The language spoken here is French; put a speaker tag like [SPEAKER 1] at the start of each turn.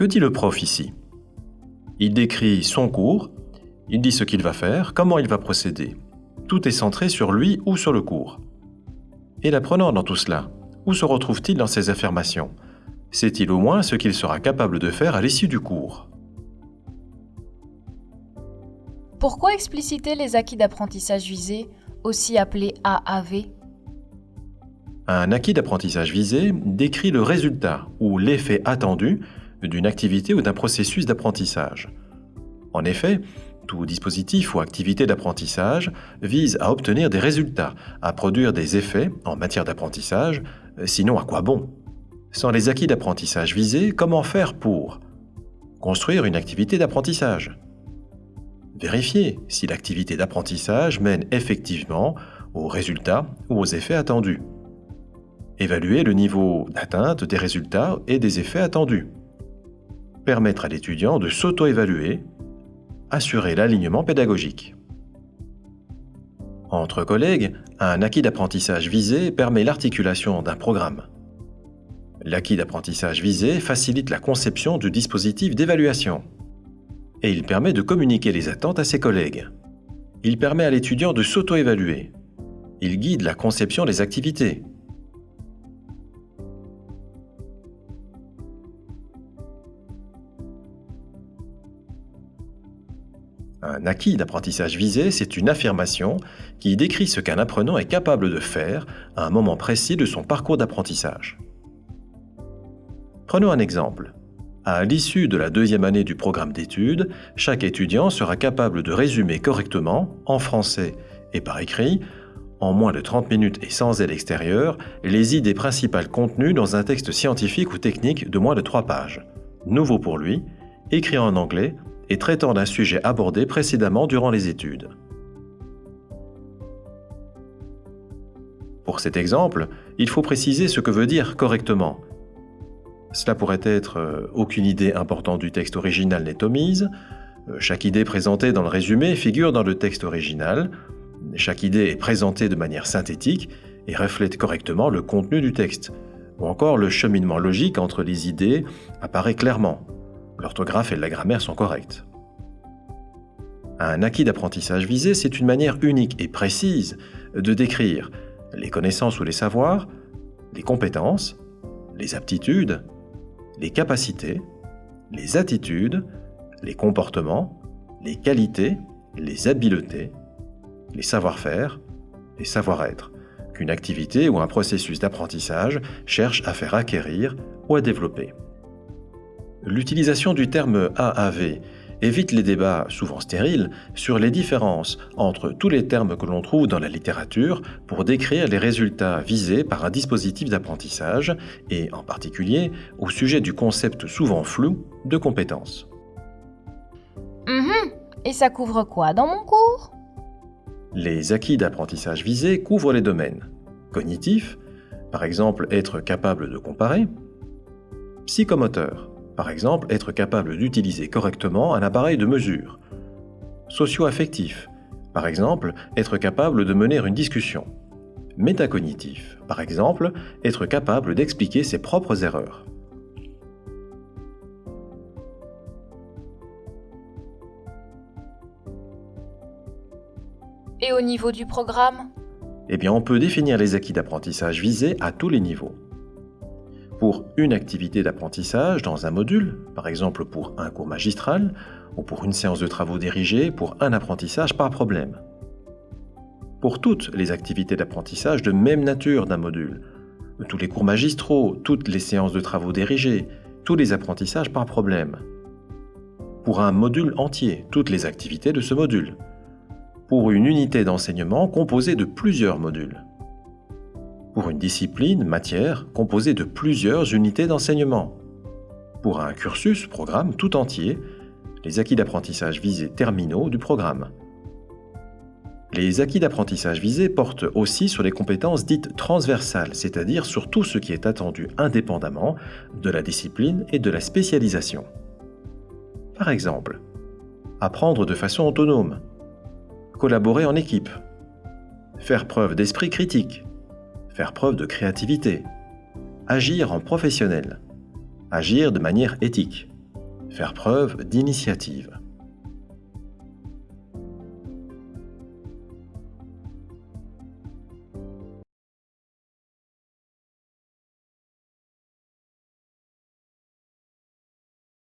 [SPEAKER 1] Que dit le prof ici? Il décrit son cours, il dit ce qu'il va faire, comment il va procéder. Tout est centré sur lui ou sur le cours. Et l'apprenant dans tout cela, où se retrouve-t-il dans ces affirmations? Sait-il au moins ce qu'il sera capable de faire à l'issue du cours?
[SPEAKER 2] Pourquoi expliciter les acquis d'apprentissage visés, aussi appelés AAV
[SPEAKER 1] Un acquis d'apprentissage visé décrit le résultat ou l'effet attendu d'une activité ou d'un processus d'apprentissage. En effet, tout dispositif ou activité d'apprentissage vise à obtenir des résultats, à produire des effets en matière d'apprentissage, sinon à quoi bon? Sans les acquis d'apprentissage visés, comment faire pour construire une activité d'apprentissage? Vérifier si l'activité d'apprentissage mène effectivement aux résultats ou aux effets attendus. Évaluer le niveau d'atteinte des résultats et des effets attendus. Permettre à l'étudiant de s'auto-évaluer. Assurer l'alignement pédagogique. Entre collègues, un acquis d'apprentissage visé permet l'articulation d'un programme. L'acquis d'apprentissage visé facilite la conception du dispositif d'évaluation et il permet de communiquer les attentes à ses collègues. Il permet à l'étudiant de s'auto-évaluer. Il guide la conception des activités. Un acquis d'apprentissage visé, c'est une affirmation qui décrit ce qu'un apprenant est capable de faire à un moment précis de son parcours d'apprentissage. Prenons un exemple. À l'issue de la deuxième année du programme d'études, chaque étudiant sera capable de résumer correctement, en français et par écrit, en moins de 30 minutes et sans aide extérieure, les idées principales contenues dans un texte scientifique ou technique de moins de 3 pages. Nouveau pour lui, écrit en anglais et traitant d'un sujet abordé précédemment durant les études. Pour cet exemple, il faut préciser ce que veut dire correctement, cela pourrait être euh, aucune idée importante du texte original n'est omise, euh, chaque idée présentée dans le résumé figure dans le texte original, chaque idée est présentée de manière synthétique et reflète correctement le contenu du texte, ou encore le cheminement logique entre les idées apparaît clairement. L'orthographe et la grammaire sont correctes. Un acquis d'apprentissage visé, c'est une manière unique et précise de décrire les connaissances ou les savoirs, les compétences, les aptitudes, les capacités, les attitudes, les comportements, les qualités, les habiletés, les savoir-faire, les savoir-être qu'une activité ou un processus d'apprentissage cherche à faire acquérir ou à développer. L'utilisation du terme AAV évite les débats souvent stériles sur les différences entre tous les termes que l'on trouve dans la littérature pour décrire les résultats visés par un dispositif d'apprentissage et en particulier au sujet du concept souvent flou de compétence.
[SPEAKER 2] Mhm. Et ça couvre quoi dans mon cours?
[SPEAKER 1] Les acquis d'apprentissage visés couvrent les domaines cognitifs, par exemple être capable de comparer, psychomoteur, par exemple, être capable d'utiliser correctement un appareil de mesure. Socio-affectif. Par exemple, être capable de mener une discussion. Métacognitif. Par exemple, être capable d'expliquer ses propres erreurs.
[SPEAKER 2] Et au niveau du programme?
[SPEAKER 1] Eh bien, on peut définir les acquis d'apprentissage visés à tous les niveaux pour une activité d'apprentissage dans un module, par exemple pour un cours magistral, ou pour une séance de travaux dirigés pour un apprentissage par problème. Pour toutes les activités d'apprentissage de même nature d'un module, tous les cours magistraux, toutes les séances de travaux dirigés, tous les apprentissages par problème. Pour un module entier, toutes les activités de ce module. Pour une unité d'enseignement composée de plusieurs modules pour une discipline, matière, composée de plusieurs unités d'enseignement. Pour un cursus, programme tout entier, les acquis d'apprentissage visés terminaux du programme. Les acquis d'apprentissage visés portent aussi sur les compétences dites transversales, c'est-à-dire sur tout ce qui est attendu indépendamment de la discipline et de la spécialisation. Par exemple, apprendre de façon autonome, collaborer en équipe, faire preuve d'esprit critique, faire preuve de créativité, agir en professionnel, agir de manière éthique, faire preuve d'initiative.